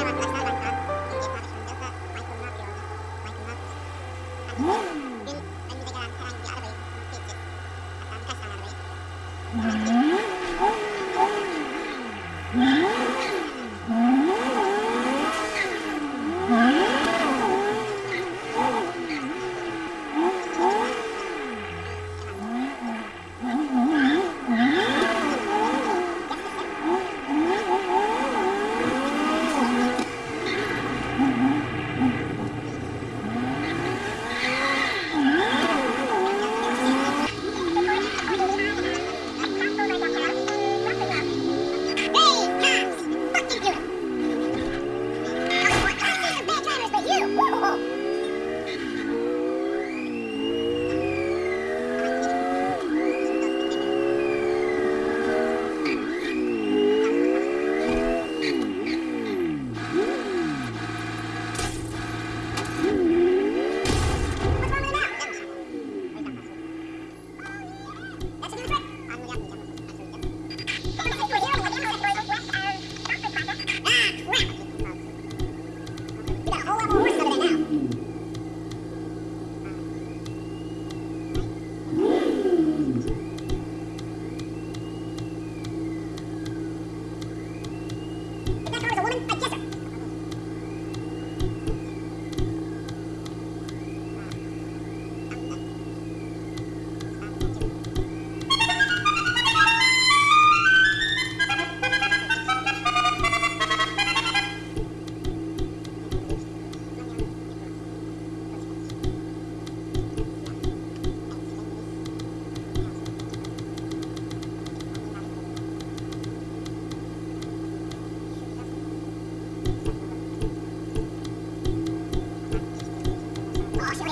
para pasar.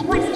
en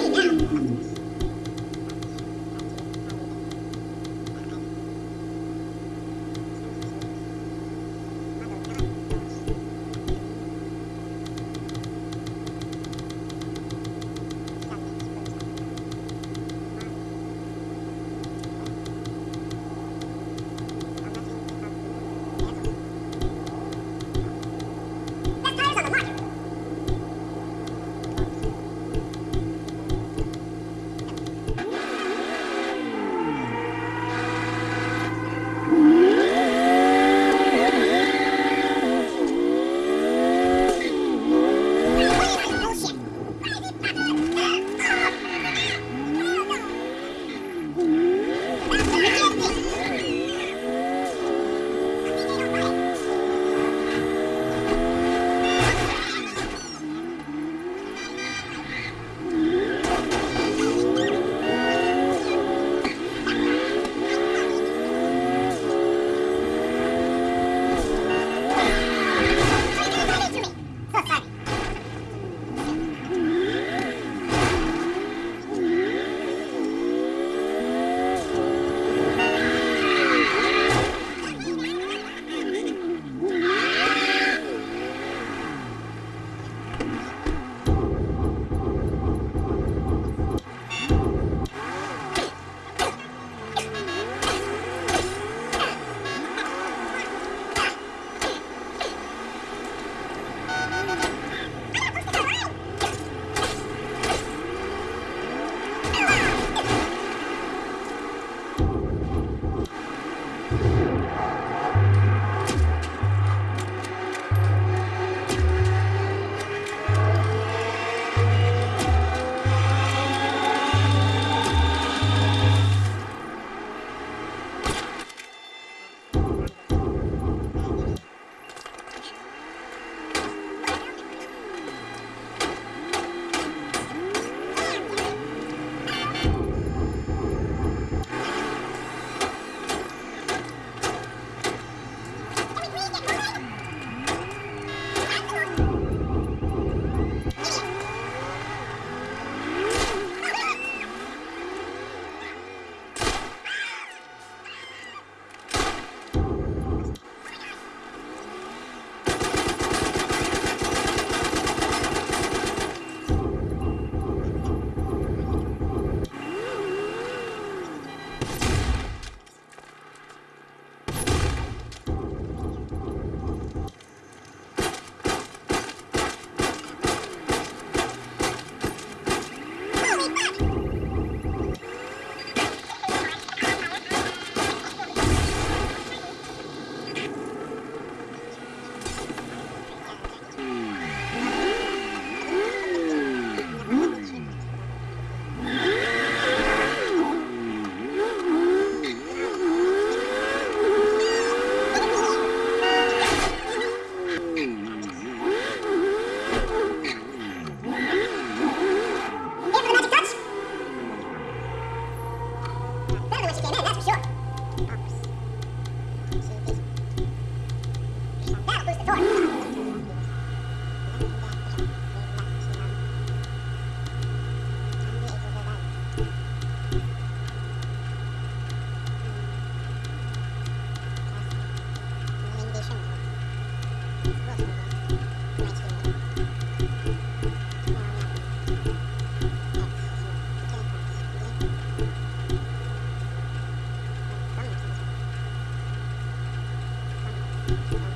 That's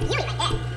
a beauty right